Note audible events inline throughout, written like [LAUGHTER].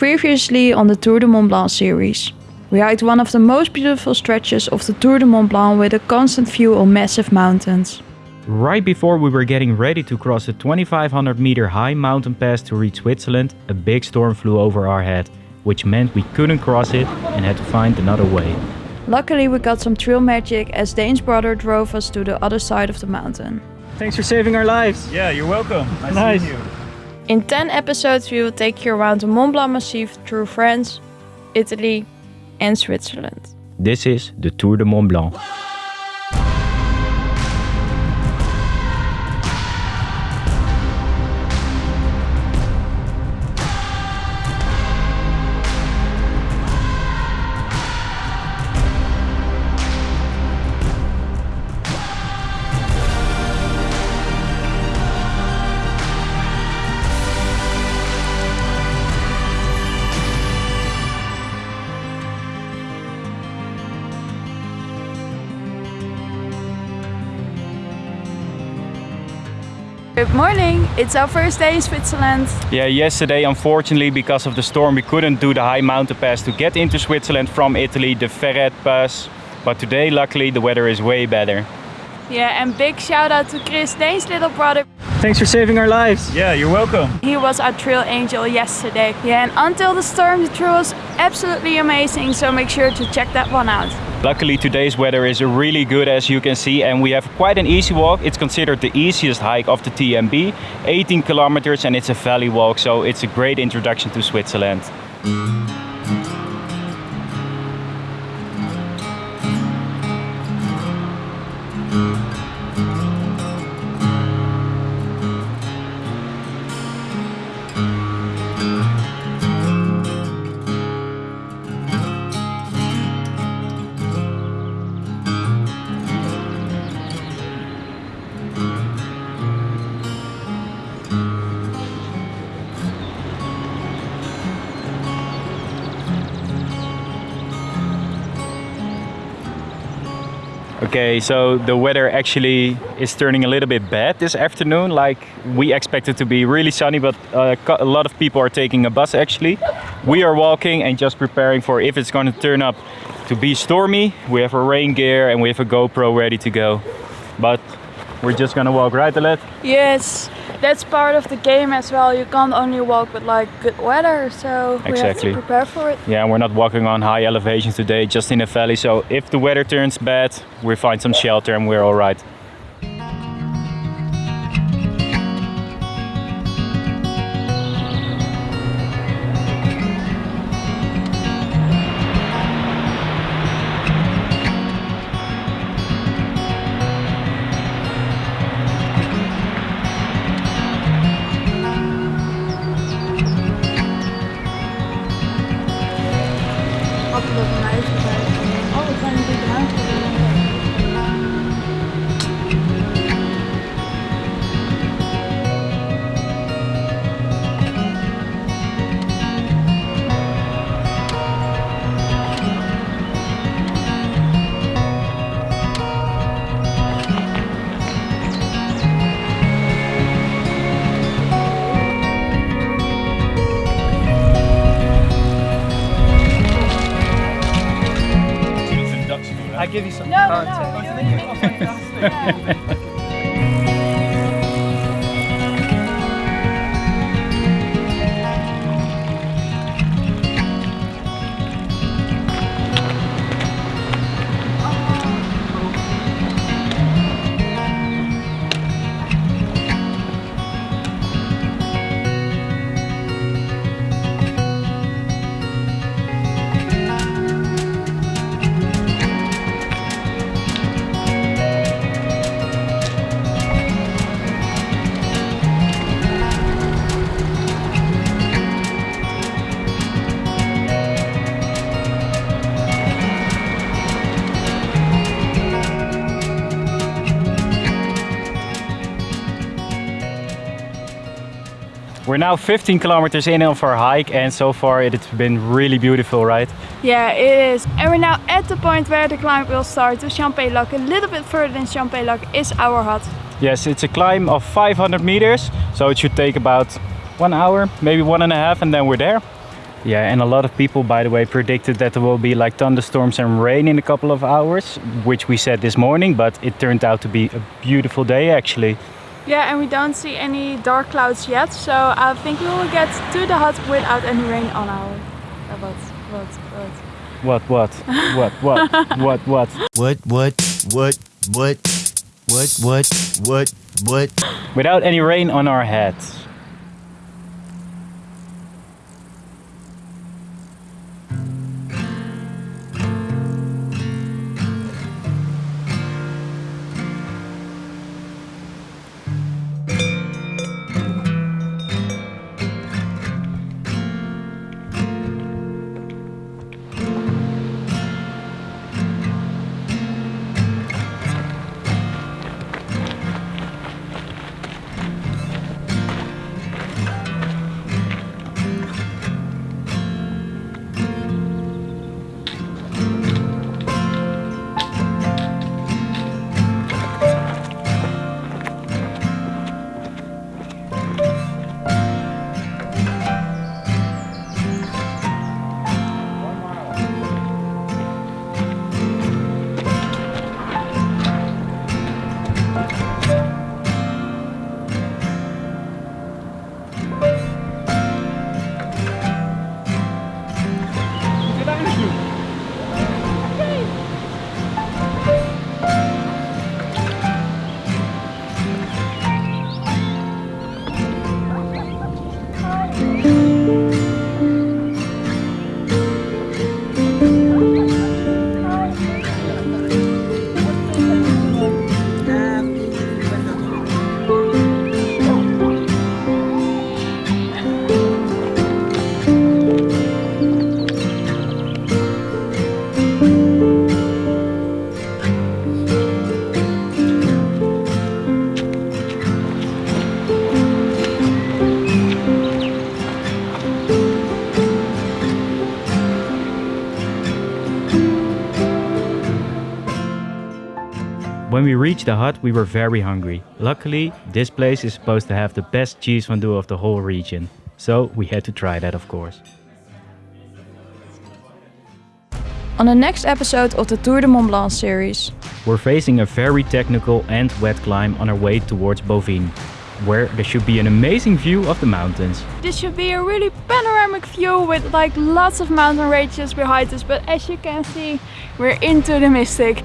Previously on the Tour de Mont Blanc series. We hiked one of the most beautiful stretches of the Tour de Mont Blanc with a constant view on massive mountains. Right before we were getting ready to cross a 2500 meter high mountain pass to reach Switzerland, a big storm flew over our head, which meant we couldn't cross it and had to find another way. Luckily we got some trail magic as Dane's brother drove us to the other side of the mountain. Thanks for saving our lives. Yeah, you're welcome. Nice, Nice. seeing you. In 10 episodes we will take you around the Mont Blanc Massif through France, Italy and Switzerland. This is the Tour de Mont Blanc. Good morning, it's our first day in Switzerland. Yeah, yesterday, unfortunately, because of the storm, we couldn't do the high mountain pass to get into Switzerland from Italy, the Ferret Pass. But today, luckily, the weather is way better. Yeah, and big shout out to Chris, Dane's little brother. Thanks for saving our lives. Yeah, you're welcome. He was our trail angel yesterday. Yeah, and until the storm, the trail was absolutely amazing, so make sure to check that one out. Luckily, today's weather is really good, as you can see, and we have quite an easy walk. It's considered the easiest hike of the TMB, 18 kilometers, and it's a valley walk, so it's a great introduction to Switzerland. Okay, so the weather actually is turning a little bit bad this afternoon. Like we expected to be really sunny, but uh, a lot of people are taking a bus actually. We are walking and just preparing for if it's going to turn up to be stormy. We have our rain gear and we have a GoPro ready to go. But we're just gonna walk, right, Alet? Yes, that's part of the game as well. You can't only walk with like good weather, so we have Exactly. to prepare for it. Yeah, we're not walking on high elevations today, just in a valley. So if the weather turns bad, we find some shelter and we're all right. No, no, no. [LAUGHS] We're now 15 kilometers in of our hike and so far it's been really beautiful, right? Yeah, it is. And we're now at the point where the climb will start the Champex-Lac. A little bit further than Champex-Lac is our hut. Yes, it's a climb of 500 meters, so it should take about one hour, maybe one and a half, and then we're there. Yeah, and a lot of people, by the way, predicted that there will be like thunderstorms and rain in a couple of hours, which we said this morning, but it turned out to be a beautiful day actually. Yeah, and we don't see any dark clouds yet, so I think we will get to the hut without any rain on our. Uh, what? What? What? What, what, what, what, what, what? What, what, what, what, what, what, what, what? Without any rain on our heads. When we reached the hut, we were very hungry. Luckily, this place is supposed to have the best cheese fondue of the whole region. So we had to try that, of course. On the next episode of the Tour de Mont Blanc series. We're facing a very technical and wet climb on our way towards Bovine, where there should be an amazing view of the mountains. This should be a really panoramic view with like lots of mountain ranges behind us, but as you can see, we're into the mystic.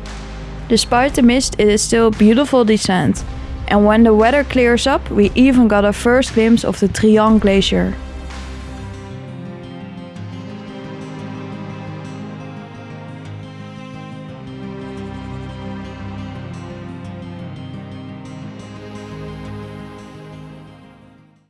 Despite the mist, it is still a beautiful descent. And when the weather clears up, we even got a first glimpse of the Trient Glacier.